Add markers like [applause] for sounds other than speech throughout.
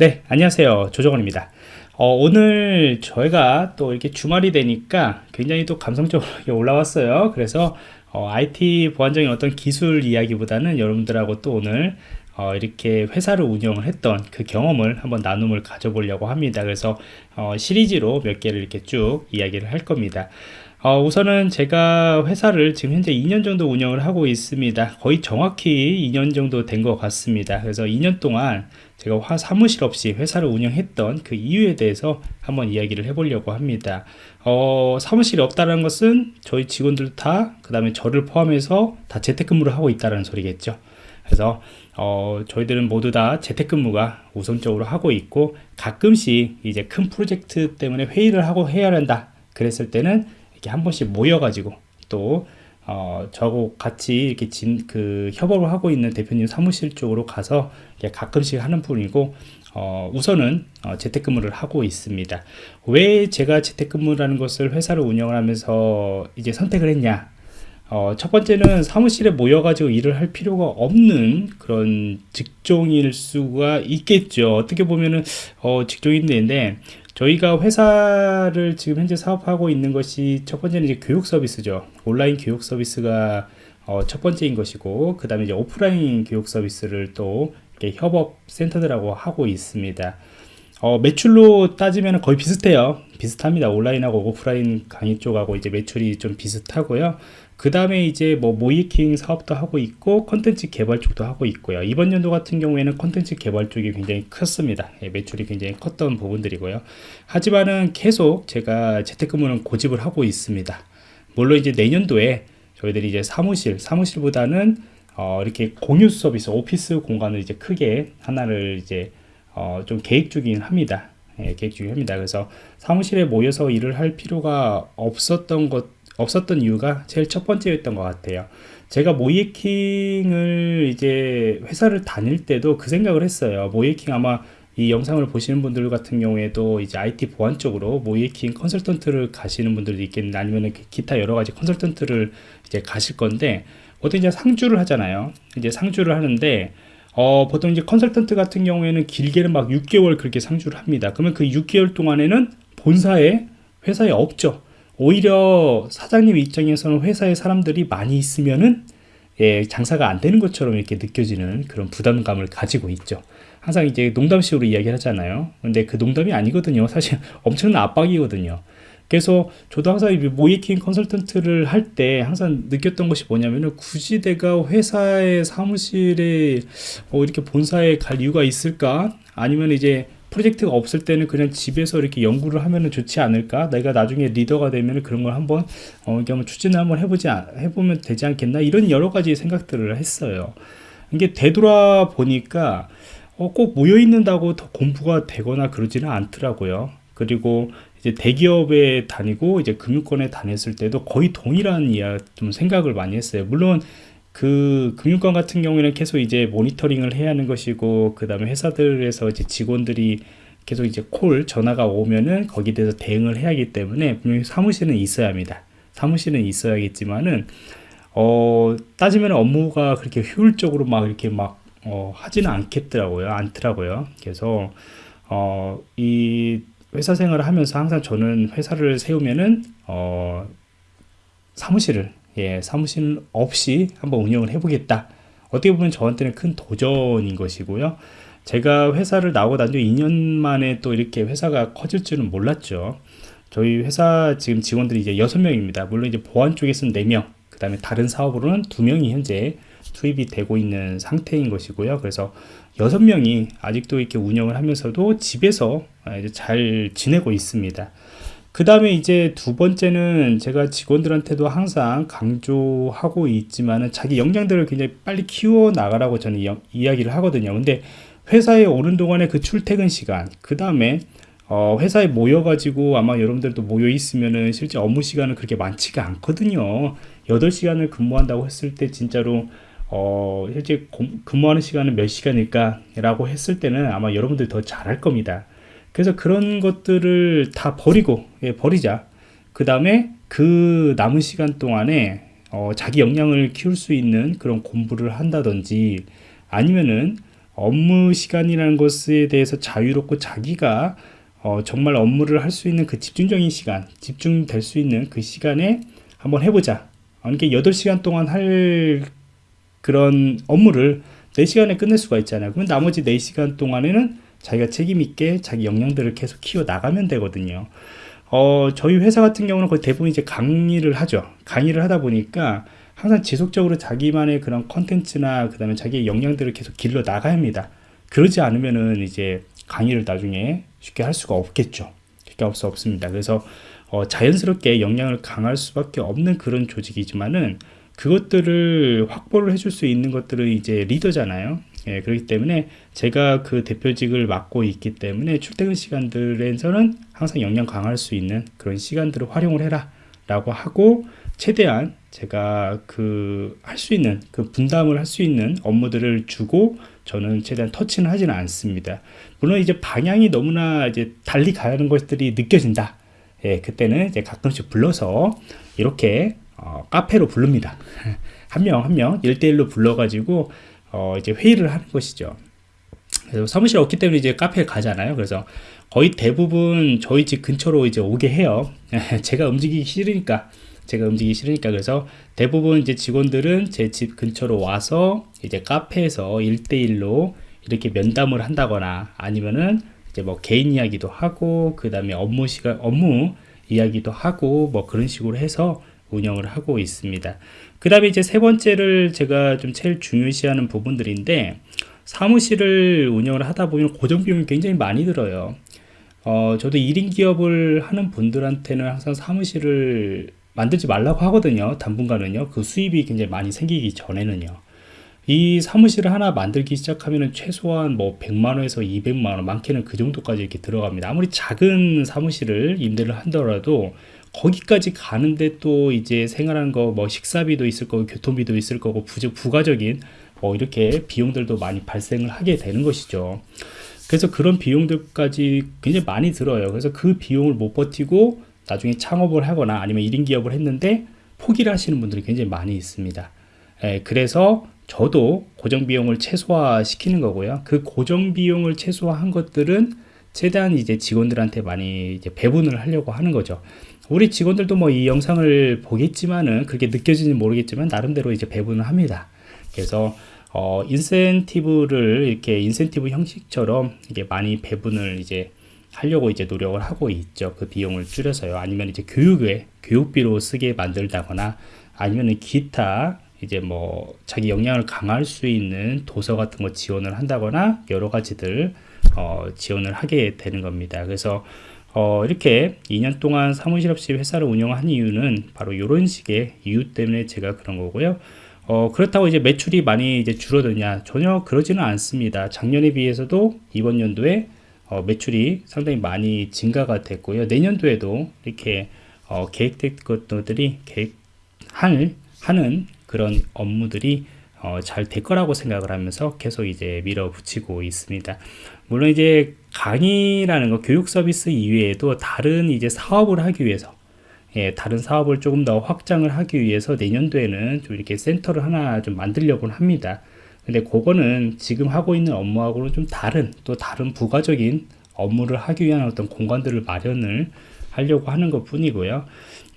네 안녕하세요. 조정원입니다. 어, 오늘 저희가 또 이렇게 주말이 되니까 굉장히 또 감성적으로 [laughs] 올라왔어요. 그래서 어, IT 보안적인 어떤 기술 이야기보다는 여러분들하고 또 오늘 어, 이렇게 회사를 운영을 했던 그 경험을 한번 나눔을 가져보려고 합니다. 그래서 어, 시리즈로 몇 개를 이렇게 쭉 이야기를 할 겁니다 어, 우선은 제가 회사를 지금 현재 2년 정도 운영을 하고 있습니다. 거의 정확히 2년 정도 된 것 같습니다. 그래서 2년 동안 제가 화 사무실 없이 회사를 운영했던 그 이유에 대해서 한번 이야기를 해보려고 합니다. 어, 사무실이 없다는 것은 저희 직원들 다 그 다음에 저를 포함해서 다 재택근무를 하고 있다는 소리겠죠. 그래서 어, 저희들은 모두 다 재택근무가 우선적으로 하고 있고 가끔씩 이제 큰 프로젝트 때문에 회의를 하고 해야 한다. 그랬을 때는 이렇게 한 번씩 모여가지고 또 어, 저하고 같이 이렇게 진, 그 협업을 하고 있는 대표님 사무실 쪽으로 가서 가끔씩 하는 분이고 어, 우선은 어, 재택근무를 하고 있습니다. 왜 제가 재택근무라는 것을 회사를 운영을 하면서 이제 선택을 했냐? 어, 첫 번째는 사무실에 모여가지고 일을 할 필요가 없는 그런 직종일 수가 있겠죠. 어떻게 보면은 어, 직종인데 저희가 회사를 지금 현재 사업하고 있는 것이 첫 번째는 이제 교육 서비스죠. 온라인 교육 서비스가 어, 첫 번째인 것이고, 그 다음에 이제 오프라인 교육 서비스를 또 협업 센터들하고 하고 있습니다. 어, 매출로 따지면 거의 비슷해요. 비슷합니다. 온라인하고 오프라인 강의 쪽하고 이제 매출이 좀 비슷하고요. 그 다음에 이제 뭐 모이킹 사업도 하고 있고 컨텐츠 개발 쪽도 하고 있고요. 이번 연도 같은 경우에는 컨텐츠 개발 쪽이 굉장히 컸습니다. 예, 매출이 굉장히 컸던 부분들이고요. 하지만은 계속 제가 재택근무는 고집을 하고 있습니다. 물론 이제 내년도에 저희들이 이제 사무실, 사무실보다는 어, 이렇게 공유 서비스, 오피스 공간을 이제 크게 하나를 이제 어, 좀 계획 중이긴 합니다. 예, 계획 중이긴 합니다. 그래서 사무실에 모여서 일을 할 필요가 없었던 것, 없었던 이유가 제일 첫 번째였던 것 같아요. 제가 모이킹을 이제 회사를 다닐 때도 그 생각을 했어요. 모이킹 아마 이 영상을 보시는 분들 같은 경우에도 이제 IT 보안 쪽으로 모이킹 컨설턴트를 가시는 분들도 있겠는데 아니면 기타 여러 가지 컨설턴트를 이제 가실 건데 보통 이제 상주를 하잖아요. 이제 상주를 하는데 어, 보통 이제 컨설턴트 같은 경우에는 길게는 막 6개월 그렇게 상주를 합니다. 그러면 그 6개월 동안에는 본사에 회사에 없죠. 오히려 사장님 입장에서는 회사에 사람들이 많이 있으면은 예, 장사가 안 되는 것처럼 이렇게 느껴지는 그런 부담감을 가지고 있죠. 항상 이제 농담식으로 이야기를 하잖아요. 근데 그 농담이 아니거든요. 사실 엄청난 압박이거든요. 그래서 저도 항상 모이킹 컨설턴트를 할 때 항상 느꼈던 것이 뭐냐면은 굳이 내가 회사의 사무실에 어 이렇게 본사에 갈 이유가 있을까? 아니면 이제 프로젝트가 없을 때는 그냥 집에서 이렇게 연구를 하면 좋지 않을까? 내가 나중에 리더가 되면 그런 걸 한번 어, 이렇게 한번 추진을 한번 해보지 해보면 되지 않겠나? 이런 여러 가지 생각들을 했어요. 이게 되돌아 보니까 어, 꼭 모여 있는다고 더 공부가 되거나 그러지는 않더라고요. 그리고 이제 대기업에 다니고 이제 금융권에 다녔을 때도 거의 동일한 이야 좀 생각을 많이 했어요. 물론 그 금융권 같은 경우에는 계속 이제 모니터링을 해야 하는 것이고 그 다음에 회사들에서 이제 직원들이 계속 이제 콜 전화가 오면은 거기에 대해서 대응을 해야 하기 때문에 분명히 사무실은 있어야 합니다. 사무실은 있어야겠지만은 어 따지면 업무가 그렇게 효율적으로 막 이렇게 막 어, 하지는 않겠더라고요. 않더라고요. 그래서 어 이 회사 생활을 하면서 항상 저는 회사를 세우면은 어, 사무실을 예, 사무실 없이 한번 운영을 해보겠다. 어떻게 보면 저한테는 큰 도전인 것이고요. 제가 회사를 나오고 난뒤 2년 만에 또 이렇게 회사가 커질 줄은 몰랐죠. 저희 회사 지금 직원들이 이제 6명입니다. 물론 이제 보안 쪽에서는 4명, 그 다음에 다른 사업으로는 2명이 현재 투입이 되고 있는 상태인 것이고요. 그래서 여섯 명이 아직도 이렇게 운영을 하면서도 집에서 잘 지내고 있습니다. 그 다음에 이제 두 번째는 제가 직원들한테도 항상 강조하고 있지만은 자기 역량들을 굉장히 빨리 키워 나가라고 저는 이, 이야기를 하거든요. 근데 회사에 오는 동안에 그 출퇴근 시간, 그 다음에 어, 회사에 모여가지고 아마 여러분들도 모여 있으면은 실제 업무 시간은 그렇게 많지가 않거든요. 8시간을 근무한다고 했을 때 진짜로 어, 실제 근무하는 시간은 몇 시간일까? 라고 했을 때는 아마 여러분들이 더 잘할 겁니다. 그래서 그런 것들을 다 버리고, 예, 버리자. 그 다음에 그 남은 시간 동안에 어, 자기 역량을 키울 수 있는 그런 공부를 한다든지 아니면은 업무 시간이라는 것에 대해서 자유롭고 자기가 어, 정말 업무를 할 수 있는 그 집중적인 시간, 집중될 수 있는 그 시간에 한번 해보자. 그러니까 8시간 동안 할 그런 업무를 4시간에 끝낼 수가 있잖아요. 그럼 나머지 4시간 동안에는 자기가 책임있게 자기 역량들을 계속 키워 나가면 되거든요. 어, 저희 회사 같은 경우는 거의 대부분 이제 강의를 하죠. 강의를 하다 보니까 항상 지속적으로 자기만의 그런 컨텐츠나 그 다음에 자기의 역량들을 계속 길러 나가야 합니다. 그러지 않으면은 이제 강의를 나중에 쉽게 할 수가 없겠죠. 쉽게 할 수 없습니다. 그래서 어, 자연스럽게 역량을 강할 수밖에 없는 그런 조직이지만은 그것들을 확보를 해줄 수 있는 것들은 이제 리더잖아요. 예, 그렇기 때문에 제가 그 대표직을 맡고 있기 때문에 출퇴근 시간들에서는 항상 역량 강할 수 있는 그런 시간들을 활용을 해라 라고 하고 최대한 제가 그 할 수 있는 그 분담을 할 수 있는 업무들을 주고 저는 최대한 터치는 하지는 않습니다. 물론 이제 방향이 너무나 이제 달리 가는 것들이 느껴진다. 예, 그때는 이제 가끔씩 불러서 이렇게 어, 카페로 부릅니다. [laughs] 한 명 한 명 일대일로 불러가지고 어, 이제 회의를 하는 것이죠. 그래서 사무실 없기 때문에 이제 카페에 가잖아요. 그래서 거의 대부분 저희 집 근처로 이제 오게 해요. [laughs] 제가 움직이기 싫으니까. 제가 움직이기 싫으니까 그래서 대부분 이제 직원들은 제 집 근처로 와서 이제 카페에서 1대1로 이렇게 면담을 한다거나 아니면은 이제 뭐 개인 이야기도 하고 그 다음에 업무 시간 업무 이야기도 하고 뭐 그런 식으로 해서 운영을 하고 있습니다. 그 다음에 이제 세 번째를 제가 좀 제일 중요시하는 부분들인데 사무실을 운영을 하다 보면 고정 비용이 굉장히 많이 들어요. 어, 저도 1인 기업을 하는 분들한테는 항상 사무실을 만들지 말라고 하거든요. 당분간은요. 그 수입이 굉장히 많이 생기기 전에는요. 이 사무실을 하나 만들기 시작하면 최소한 뭐 100만원에서 200만원 많게는 그 정도까지 이렇게 들어갑니다. 아무리 작은 사무실을 임대를 한더라도 거기까지 가는데 또 이제 생활하는 거 뭐 식사비도 있을 거고 교통비도 있을 거고 부적 부가적인 뭐 이렇게 비용들도 많이 발생을 하게 되는 것이죠. 그래서 그런 비용들까지 굉장히 많이 들어요. 그래서 그 비용을 못 버티고 나중에 창업을 하거나 아니면 1인 기업을 했는데 포기를 하시는 분들이 굉장히 많이 있습니다. 예, 그래서 저도 고정 비용을 최소화 시키는 거고요. 그 고정 비용을 최소화한 것들은 최대한 이제 직원들한테 많이 이제 배분을 하려고 하는 거죠 우리 직원들도 뭐 이 영상을 보겠지만은 그렇게 느껴지는지 모르겠지만 나름대로 이제 배분을 합니다. 그래서 어, 인센티브를 이렇게 인센티브 형식처럼 이게 많이 배분을 이제 하려고 이제 노력을 하고 있죠. 그 비용을 줄여서요. 아니면 이제 교육에 교육비로 쓰게 만들다거나 아니면 기타 이제 뭐 자기 역량을 강할 수 있는 도서 같은 거 지원을 한다거나 여러 가지들 어, 지원을 하게 되는 겁니다. 그래서 어, 이렇게 2년 동안 사무실 없이 회사를 운영한 이유는 바로 이런 식의 이유 때문에 제가 그런 거고요. 어, 그렇다고 이제 매출이 많이 이제 줄어드냐? 전혀 그러지는 않습니다. 작년에 비해서도 이번 연도에 어, 매출이 상당히 많이 증가가 됐고요. 내년도에도 이렇게 어, 계획된 것들이 계획할 하는 그런 업무들이 어, 잘 될 거라고 생각을 하면서 계속 이제 밀어붙이고 있습니다. 물론 이제 강의라는 거 교육 서비스 이외에도 다른 이제 사업을 하기 위해서 예, 다른 사업을 조금 더 확장을 하기 위해서 내년도에는 좀 이렇게 센터를 하나 좀 만들려고 합니다. 근데 그거는 지금 하고 있는 업무하고는 좀 다른 또 다른 부가적인 업무를 하기 위한 어떤 공간들을 마련을 하려고 하는 것 뿐이고요.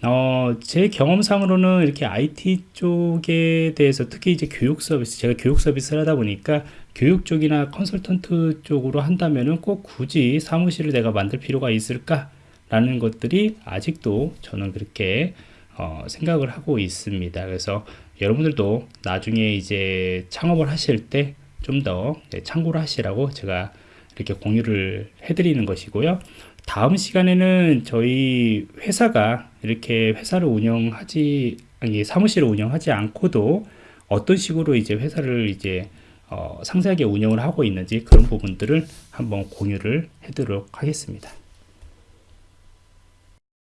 어, 제 경험상으로는 이렇게 IT 쪽에 대해서 특히 이제 교육 서비스, 제가 교육 서비스를 하다 보니까 교육 쪽이나 컨설턴트 쪽으로 한다면은 꼭 굳이 사무실을 내가 만들 필요가 있을까? 라는 것들이 아직도 저는 그렇게 어, 생각을 하고 있습니다. 그래서 여러분들도 나중에 이제 창업을 하실 때 좀더 네, 참고를 하시라고 제가 이렇게 공유를 해드리는 것이고요. 다음 시간에는 저희 회사가 이렇게 회사를 운영하지 아니 사무실을 운영하지 않고도 어떤 식으로 이제 회사를 이제 어, 상세하게 운영을 하고 있는지 그런 부분들을 한번 공유를 해도록 하겠습니다.